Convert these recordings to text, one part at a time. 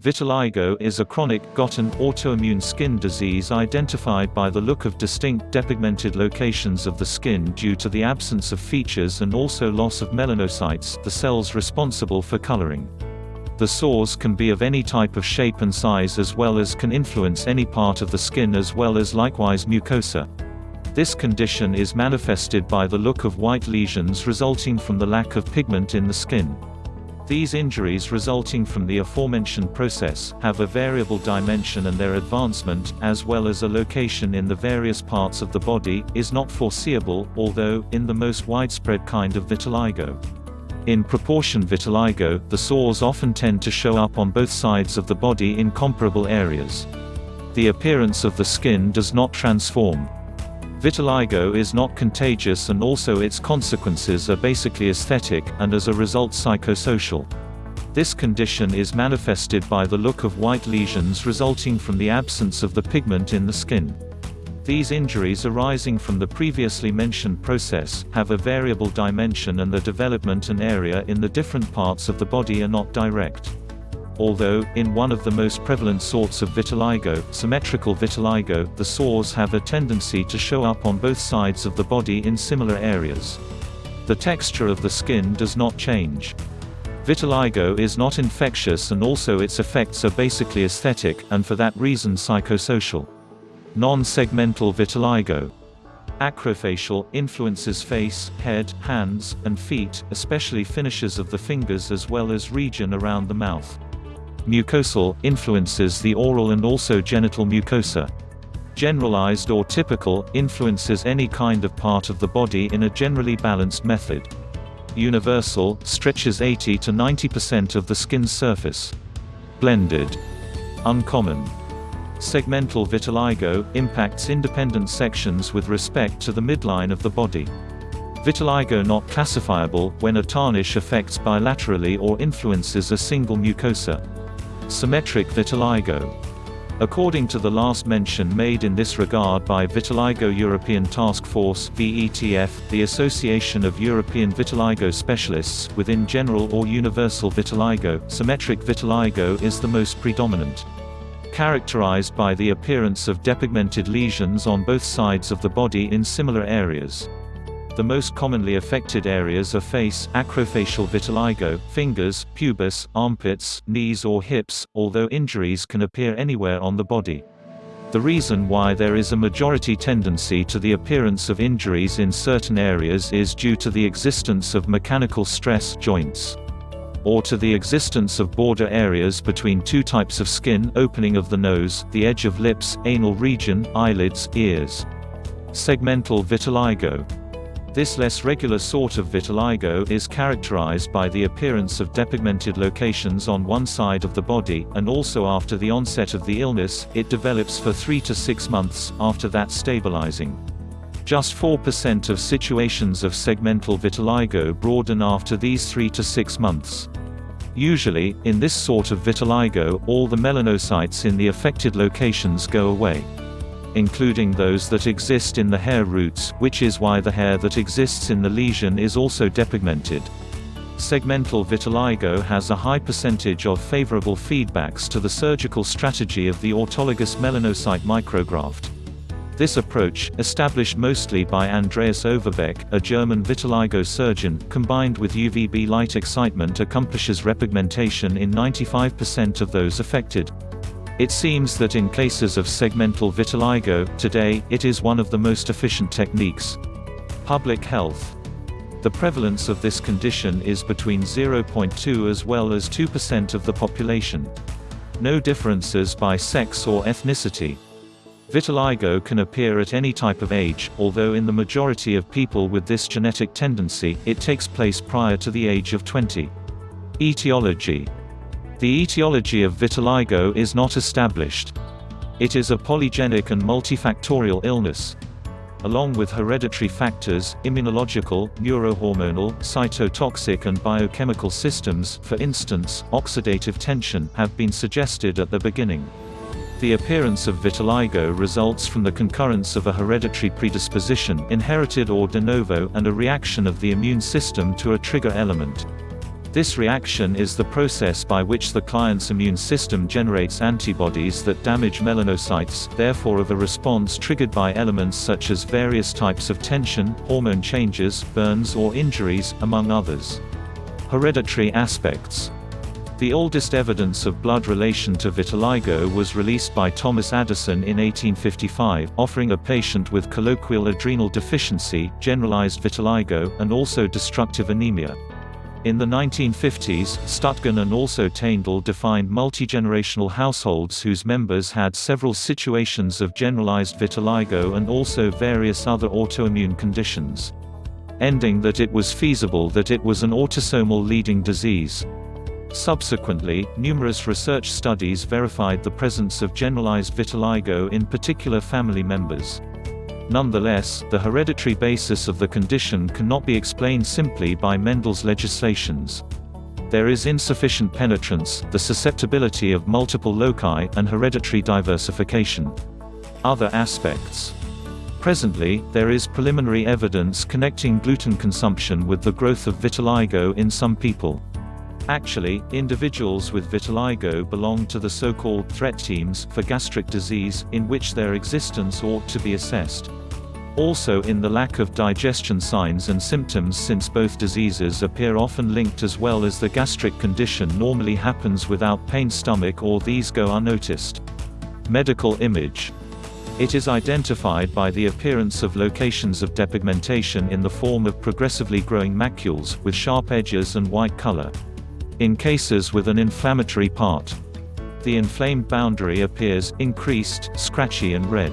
Vitiligo is a chronic, gotten, autoimmune skin disease identified by the look of distinct depigmented locations of the skin due to the absence of features and also loss of melanocytes, the cells responsible for coloring. The sores can be of any type of shape and size as well as can influence any part of the skin as well as likewise mucosa. This condition is manifested by the look of white lesions resulting from the lack of pigment in the skin. These injuries resulting from the aforementioned process, have a variable dimension and their advancement, as well as a location in the various parts of the body, is not foreseeable, although, in the most widespread kind of vitiligo. In proportion vitiligo, the sores often tend to show up on both sides of the body in comparable areas. The appearance of the skin does not transform. Vitiligo is not contagious and also its consequences are basically aesthetic, and as a result psychosocial. This condition is manifested by the look of white lesions resulting from the absence of the pigment in the skin. These injuries arising from the previously mentioned process, have a variable dimension and the development and area in the different parts of the body are not direct although, in one of the most prevalent sorts of vitiligo, symmetrical vitiligo, the sores have a tendency to show up on both sides of the body in similar areas. The texture of the skin does not change. Vitiligo is not infectious and also its effects are basically aesthetic, and for that reason psychosocial. Non-segmental vitiligo acrofacial, influences face, head, hands, and feet, especially finishes of the fingers as well as region around the mouth. Mucosal, influences the oral and also genital mucosa. Generalized or typical, influences any kind of part of the body in a generally balanced method. Universal, stretches 80 to 90% of the skin's surface. Blended. Uncommon. Segmental vitiligo, impacts independent sections with respect to the midline of the body. Vitiligo not classifiable, when a tarnish affects bilaterally or influences a single mucosa. Symmetric vitiligo. According to the last mention made in this regard by Vitiligo European Task Force VETF, the Association of European Vitiligo Specialists, within general or universal vitiligo, symmetric vitiligo is the most predominant. Characterized by the appearance of depigmented lesions on both sides of the body in similar areas. The most commonly affected areas are face, acrofacial vitiligo, fingers, pubis, armpits, knees or hips, although injuries can appear anywhere on the body. The reason why there is a majority tendency to the appearance of injuries in certain areas is due to the existence of mechanical stress joints or to the existence of border areas between two types of skin opening of the nose, the edge of lips, anal region, eyelids, ears. Segmental vitiligo this less regular sort of vitiligo is characterized by the appearance of depigmented locations on one side of the body, and also after the onset of the illness, it develops for 3 to 6 months, after that stabilizing. Just 4% of situations of segmental vitiligo broaden after these 3 to 6 months. Usually, in this sort of vitiligo, all the melanocytes in the affected locations go away including those that exist in the hair roots, which is why the hair that exists in the lesion is also depigmented. Segmental vitiligo has a high percentage of favorable feedbacks to the surgical strategy of the autologous melanocyte micrograft. This approach, established mostly by Andreas Overbeck, a German vitiligo surgeon, combined with UVB light excitement accomplishes repigmentation in 95% of those affected. It seems that in cases of segmental vitiligo, today, it is one of the most efficient techniques. Public health. The prevalence of this condition is between 0.2 as well as 2% of the population. No differences by sex or ethnicity. Vitiligo can appear at any type of age, although in the majority of people with this genetic tendency, it takes place prior to the age of 20. Etiology the etiology of vitiligo is not established. It is a polygenic and multifactorial illness. Along with hereditary factors, immunological, neurohormonal, cytotoxic and biochemical systems for instance, oxidative tension have been suggested at the beginning. The appearance of vitiligo results from the concurrence of a hereditary predisposition inherited or de novo and a reaction of the immune system to a trigger element. This reaction is the process by which the client's immune system generates antibodies that damage melanocytes, therefore of a response triggered by elements such as various types of tension, hormone changes, burns or injuries, among others. Hereditary aspects the oldest evidence of blood relation to vitiligo was released by Thomas Addison in 1855, offering a patient with colloquial adrenal deficiency, generalized vitiligo, and also destructive anemia. In the 1950s, Stüttgen and also Teindel defined multigenerational households whose members had several situations of generalized vitiligo and also various other autoimmune conditions. Ending that it was feasible that it was an autosomal leading disease. Subsequently, numerous research studies verified the presence of generalized vitiligo in particular family members. Nonetheless, the hereditary basis of the condition cannot be explained simply by Mendel's legislations. There is insufficient penetrance, the susceptibility of multiple loci, and hereditary diversification. Other aspects Presently, there is preliminary evidence connecting gluten consumption with the growth of vitiligo in some people. Actually, individuals with vitiligo belong to the so-called threat teams for gastric disease, in which their existence ought to be assessed also in the lack of digestion signs and symptoms since both diseases appear often linked as well as the gastric condition normally happens without pain stomach or these go unnoticed. Medical image it is identified by the appearance of locations of depigmentation in the form of progressively growing macules, with sharp edges and white color. In cases with an inflammatory part, the inflamed boundary appears, increased, scratchy and red.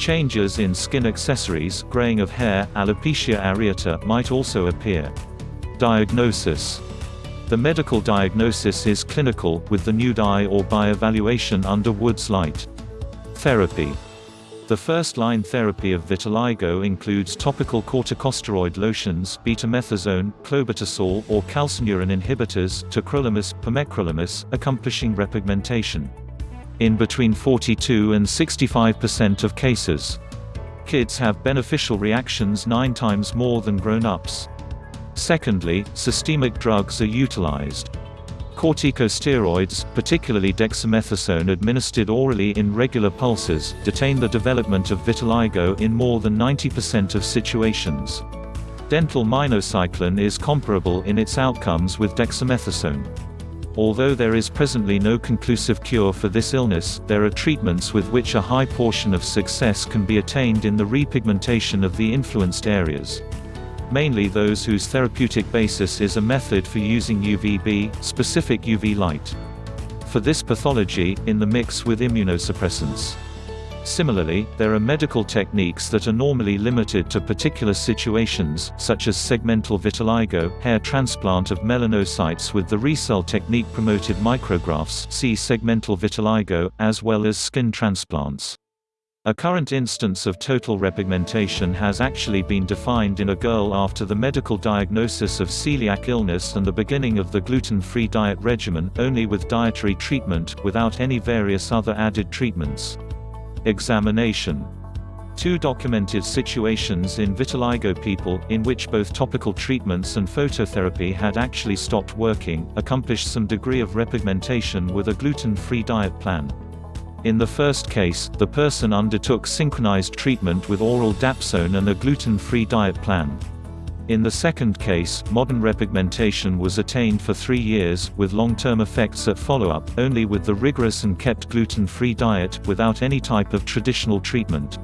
Changes in skin accessories graying of hair, alopecia areata might also appear. Diagnosis The medical diagnosis is clinical, with the nude eye or by evaluation under Wood's light. Therapy the first-line therapy of vitiligo includes topical corticosteroid lotions betamethasone, clobetasol or calcineurin inhibitors tacrolimus, pimecrolimus, accomplishing repigmentation in between 42 and 65% of cases. Kids have beneficial reactions nine times more than grown-ups. Secondly, systemic drugs are utilized. Corticosteroids, particularly dexamethasone administered orally in regular pulses, detain the development of vitiligo in more than 90% of situations. Dental minocycline is comparable in its outcomes with dexamethasone. Although there is presently no conclusive cure for this illness, there are treatments with which a high portion of success can be attained in the repigmentation of the influenced areas. Mainly those whose therapeutic basis is a method for using UVB, specific UV light. For this pathology, in the mix with immunosuppressants. Similarly, there are medical techniques that are normally limited to particular situations, such as segmental vitiligo, hair transplant of melanocytes with the RECELL technique promoted micrografts see segmental vitiligo, as well as skin transplants. A current instance of total repigmentation has actually been defined in a girl after the medical diagnosis of celiac illness and the beginning of the gluten-free diet regimen, only with dietary treatment, without any various other added treatments. Examination Two documented situations in vitiligo people, in which both topical treatments and phototherapy had actually stopped working, accomplished some degree of repigmentation with a gluten-free diet plan. In the first case, the person undertook synchronized treatment with oral dapsone and a gluten-free diet plan. In the second case, modern repigmentation was attained for three years, with long-term effects at follow-up, only with the rigorous and kept gluten-free diet, without any type of traditional treatment.